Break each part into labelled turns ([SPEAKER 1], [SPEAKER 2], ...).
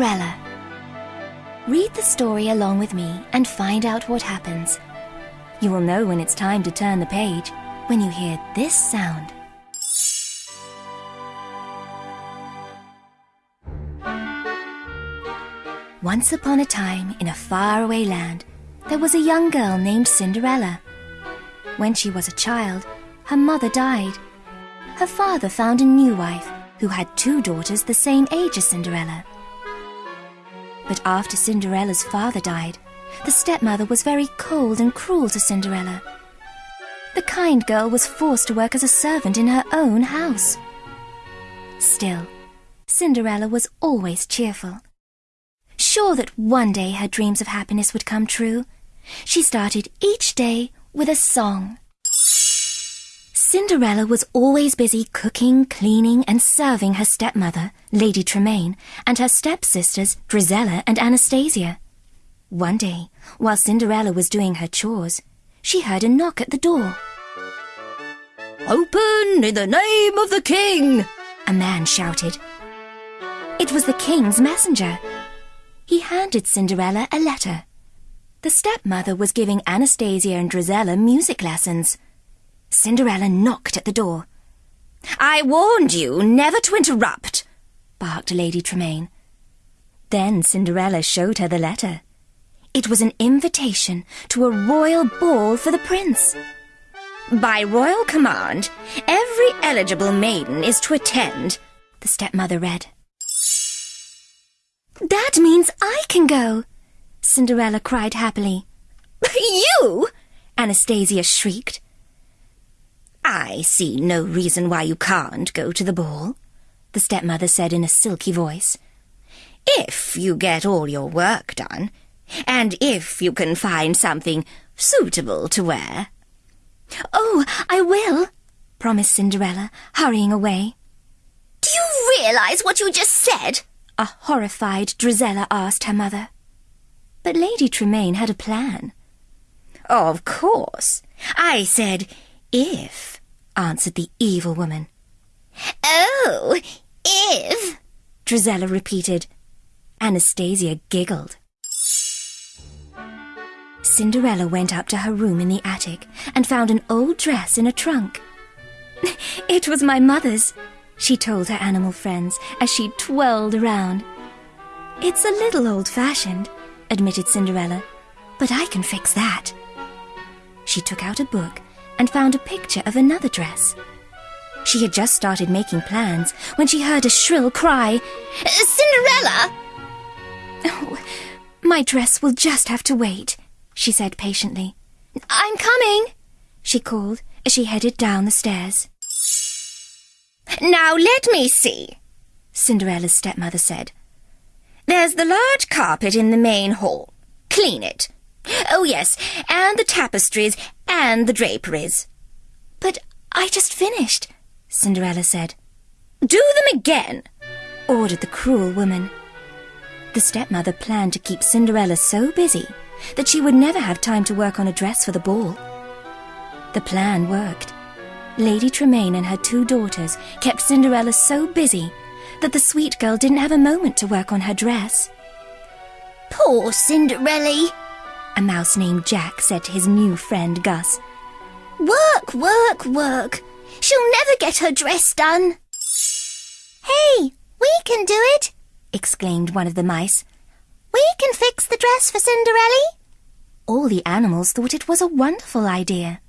[SPEAKER 1] Cinderella. Read the story along with me and find out what happens. You will know when it's time to turn the page when you hear this sound. Once upon a time, in a faraway land, there was a young girl named Cinderella. When she was a child, her mother died. Her father found a new wife who had two daughters the same age as Cinderella. But after Cinderella's father died, the stepmother was very cold and cruel to Cinderella. The kind girl was forced to work as a servant in her own house. Still, Cinderella was always cheerful. Sure that one day her dreams of happiness would come true, she started each day with a song. Cinderella was always busy cooking, cleaning, and serving her stepmother, Lady Tremaine, and her stepsisters, Drizella and Anastasia. One day, while Cinderella was doing her chores, she heard a knock at the door.
[SPEAKER 2] Open in the name of the king!
[SPEAKER 1] A man shouted. It was the king's messenger. He handed Cinderella a letter. The stepmother was giving Anastasia and Drizella music lessons. Cinderella knocked at the door.
[SPEAKER 2] I warned you never to interrupt,
[SPEAKER 1] barked Lady Tremaine. Then Cinderella showed her the letter. It was an invitation to a royal ball for the prince.
[SPEAKER 2] By royal command, every eligible maiden is to attend, the stepmother read.
[SPEAKER 1] That means I can go, Cinderella cried happily.
[SPEAKER 2] you?
[SPEAKER 1] Anastasia shrieked.
[SPEAKER 2] I see no reason why you can't go to the ball, the stepmother said in a silky voice. If you get all your work done, and if you can find something suitable to wear.
[SPEAKER 1] Oh, I will, promised Cinderella, hurrying away.
[SPEAKER 2] Do you realize what you just said?
[SPEAKER 1] A horrified Drizella asked her mother. But Lady Tremaine had a plan.
[SPEAKER 2] Of course. I said if, answered the evil woman. Oh, if,
[SPEAKER 1] Drizella repeated. Anastasia giggled. Cinderella went up to her room in the attic and found an old dress in a trunk. it was my mother's, she told her animal friends as she twirled around. It's a little old-fashioned, admitted Cinderella, but I can fix that. She took out a book and found a picture of another dress. She had just started making plans when she heard a shrill cry,
[SPEAKER 2] Cinderella!
[SPEAKER 1] Oh, my dress will just have to wait, she said patiently. I'm coming, she called as she headed down the stairs.
[SPEAKER 2] Now let me see,
[SPEAKER 1] Cinderella's stepmother said.
[SPEAKER 2] There's the large carpet in the main hall. Clean it. Oh, yes, and the tapestries and the draperies.
[SPEAKER 1] But I just finished, Cinderella said.
[SPEAKER 2] Do them again,
[SPEAKER 1] ordered the cruel woman. The stepmother planned to keep Cinderella so busy that she would never have time to work on a dress for the ball. The plan worked. Lady Tremaine and her two daughters kept Cinderella so busy that the sweet girl didn't have a moment to work on her dress.
[SPEAKER 2] Poor Cinderella,
[SPEAKER 1] a mouse named Jaq said to his new friend Gus.
[SPEAKER 2] Work, work, work. She'll never get her dress done.
[SPEAKER 3] Hey, we can do it,
[SPEAKER 1] exclaimed one of the mice.
[SPEAKER 3] We can fix the dress for Cinderella.
[SPEAKER 1] All the animals thought it was a wonderful idea.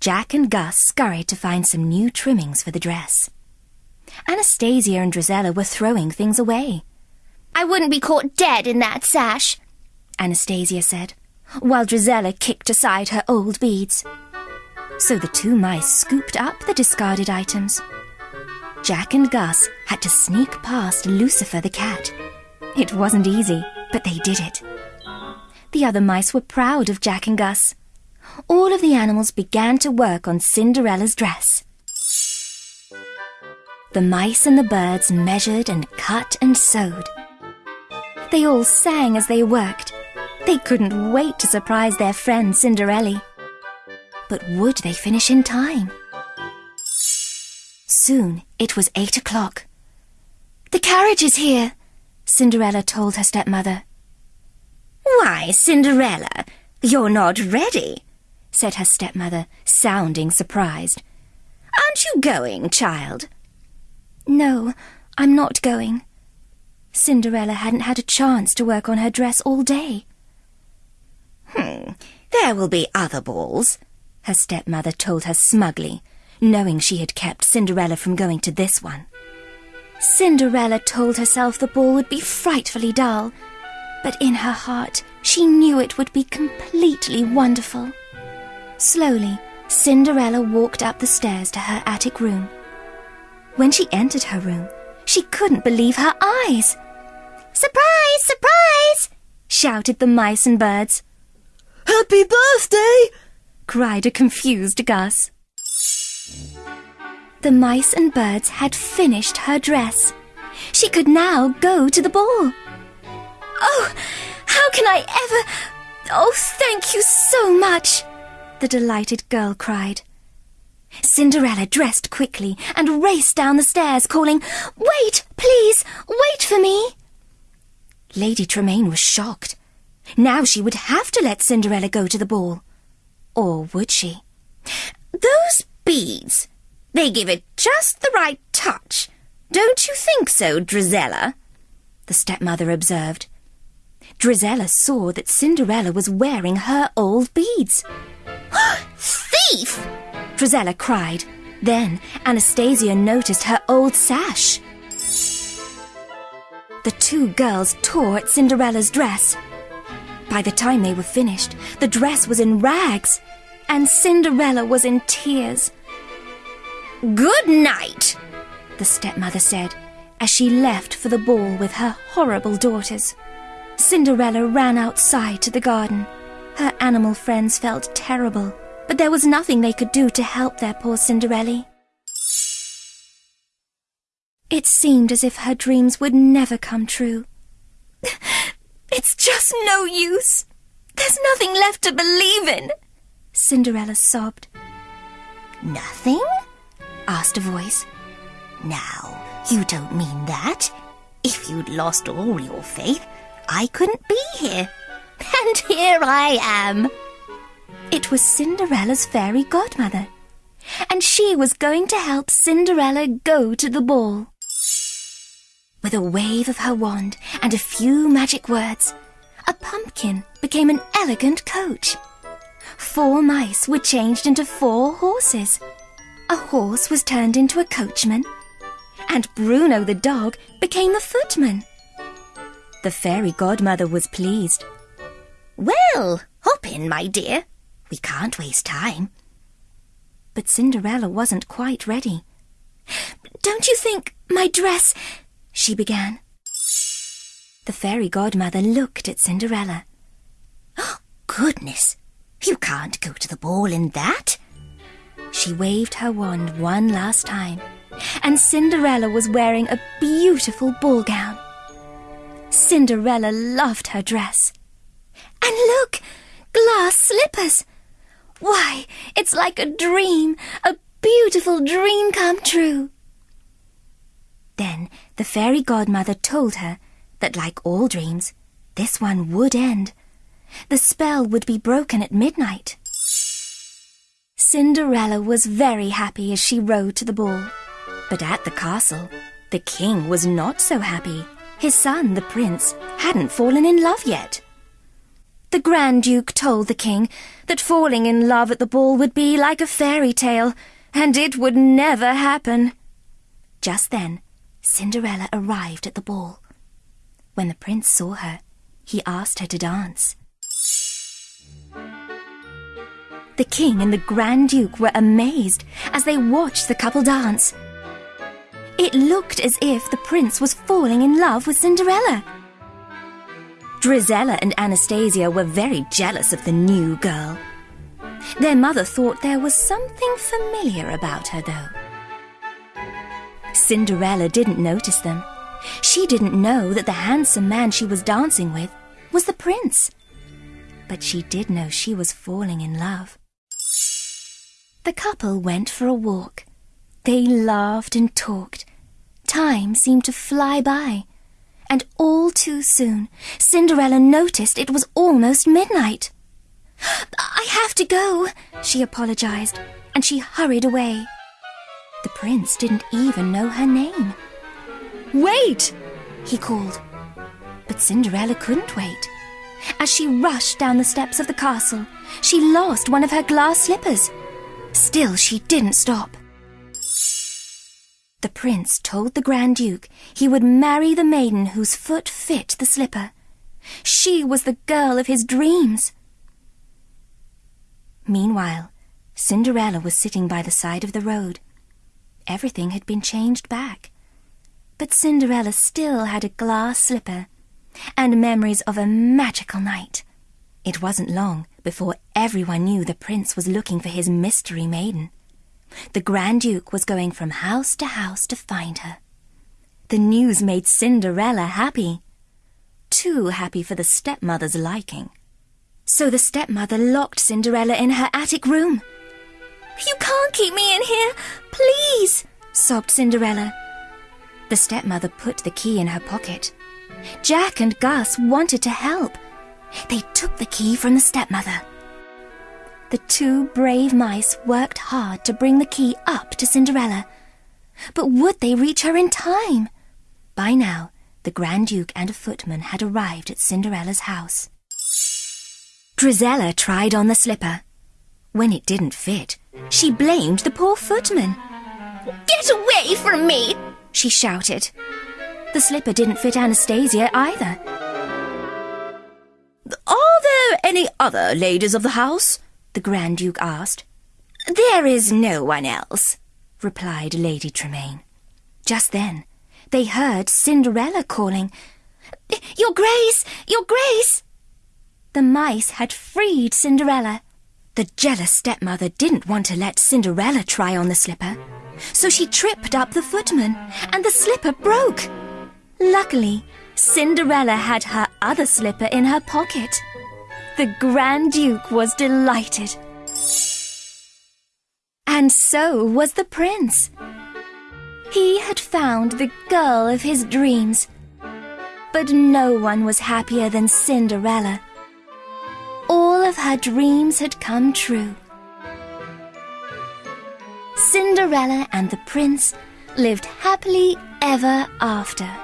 [SPEAKER 1] Jaq and Gus scurried to find some new trimmings for the dress. Anastasia and Drizella were throwing things away.
[SPEAKER 3] I wouldn't be caught dead in that sash,
[SPEAKER 1] Anastasia said, while Drizella kicked aside her old beads. So the two mice scooped up the discarded items. Jaq and Gus had to sneak past Lucifer the cat. It wasn't easy, but they did it. The other mice were proud of Jaq and Gus. All of the animals began to work on Cinderella's dress. The mice and the birds measured and cut and sewed. They all sang as they worked. They couldn't wait to surprise their friend Cinderella. But would they finish in time? Soon it was eight o'clock. The carriage is here, Cinderella told her stepmother.
[SPEAKER 2] Why, Cinderella, you're not ready, said her stepmother, sounding surprised. Aren't you going, child?
[SPEAKER 1] No, I'm not going. Cinderella hadn't had a chance to work on her dress all day.
[SPEAKER 2] Hmm, there will be other balls, her stepmother told her smugly, knowing she had kept Cinderella from going to this one.
[SPEAKER 1] Cinderella told herself the ball would be frightfully dull, but in her heart she knew it would be completely wonderful. Slowly, Cinderella walked up the stairs to her attic room. When she entered her room, she couldn't believe her eyes.
[SPEAKER 3] Surprise! Surprise!
[SPEAKER 1] shouted the mice and birds.
[SPEAKER 4] Happy birthday!
[SPEAKER 1] cried a confused Gus. The mice and birds had finished her dress. She could now go to the ball. Oh, how can I ever... Oh, thank you so much, the delighted girl cried. Cinderella dressed quickly and raced down the stairs, calling, Wait, please, wait for me. Lady Tremaine was shocked. Now she would have to let Cinderella go to the ball. Or would she?
[SPEAKER 2] Those beads, they give it just the right touch. Don't you think so, Drizella?
[SPEAKER 1] The stepmother observed. Drizella saw that Cinderella was wearing her old beads.
[SPEAKER 2] Thief!
[SPEAKER 1] Drizella cried. Then Anastasia noticed her old sash. The two girls tore at Cinderella's dress. By the time they were finished, the dress was in rags, and Cinderella was in tears.
[SPEAKER 2] Good night,
[SPEAKER 1] the stepmother said, as she left for the ball with her horrible daughters. Cinderella ran outside to the garden. Her animal friends felt terrible, but there was nothing they could do to help their poor Cinderella. It seemed as if her dreams would never come true. It's just no use. There's nothing left to believe in, Cinderella sobbed.
[SPEAKER 2] Nothing? asked a voice. Now, you don't mean that. If you'd lost all your faith, I couldn't be here. And here I am.
[SPEAKER 1] It was Cinderella's fairy godmother, and she was going to help Cinderella go to the ball. With a wave of her wand and a few magic words, a pumpkin became an elegant coach. Four mice were changed into four horses. A horse was turned into a coachman, and Bruno the dog became the footman. The fairy godmother was pleased.
[SPEAKER 2] Well, hop in, my dear. We can't waste time.
[SPEAKER 1] But Cinderella wasn't quite ready. Don't you think my dress she began. The fairy godmother looked at Cinderella.
[SPEAKER 2] Oh, goodness! You can't go to the ball in that.
[SPEAKER 1] She waved her wand one last time, and Cinderella was wearing a beautiful ball gown. Cinderella loved her dress. And look! Glass slippers! Why, it's like a dream, a beautiful dream come true. Then the fairy godmother told her that, like all dreams, this one would end. The spell would be broken at midnight. Cinderella was very happy as she rode to the ball. But at the castle, the king was not so happy. His son, the prince, hadn't fallen in love yet. The Grand Duke told the king that falling in love at the ball would be like a fairy tale, and it would never happen. Just then, Cinderella arrived at the ball. When the prince saw her, he asked her to dance. The king and the Grand Duke were amazed as they watched the couple dance. It looked as if the prince was falling in love with Cinderella. Drizella and Anastasia were very jealous of the new girl. Their mother thought there was something familiar about her, though. Cinderella didn't notice them. She didn't know that the handsome man she was dancing with was the prince. But she did know she was falling in love. The couple went for a walk. They laughed and talked. Time seemed to fly by. And all too soon, Cinderella noticed it was almost midnight. I have to go, she apologized, and she hurried away. The prince didn't even know her name. Wait! he called. But Cinderella couldn't wait. As she rushed down the steps of the castle, she lost one of her glass slippers. Still, she didn't stop. The prince told the Grand Duke he would marry the maiden whose foot fit the slipper. She was the girl of his dreams. Meanwhile, Cinderella was sitting by the side of the road. Everything had been changed back. But Cinderella still had a glass slipper and memories of a magical night. It wasn't long before everyone knew the prince was looking for his mystery maiden. The Grand Duke was going from house to house to find her. The news made Cinderella happy. Too happy for the stepmother's liking. So the stepmother locked Cinderella in her attic room. You can't keep me in here, please, sobbed Cinderella. The stepmother put the key in her pocket. Jaq and Gus wanted to help. They took the key from the stepmother. The two brave mice worked hard to bring the key up to Cinderella. But would they reach her in time? By now, the Grand Duke and a footman had arrived at Cinderella's house. Drizella tried on the slipper. When it didn't fit, she blamed the poor footman.
[SPEAKER 3] Get away from me!
[SPEAKER 1] she shouted. The slipper didn't fit Anastasia either.
[SPEAKER 2] Are there any other ladies of the house? the Grand Duke asked. There is no one else, replied Lady Tremaine. Just then, they heard Cinderella calling,
[SPEAKER 3] Your Grace! Your Grace!
[SPEAKER 1] The mice had freed Cinderella.
[SPEAKER 2] The jealous stepmother didn't want to let Cinderella try on the slipper, so she tripped up the footman, and the slipper broke.
[SPEAKER 1] Luckily, Cinderella had her other slipper in her pocket. The Grand Duke was delighted. And so was the prince. He had found the girl of his dreams. But no one was happier than Cinderella. Her dreams had come true. Cinderella and the prince lived happily ever after.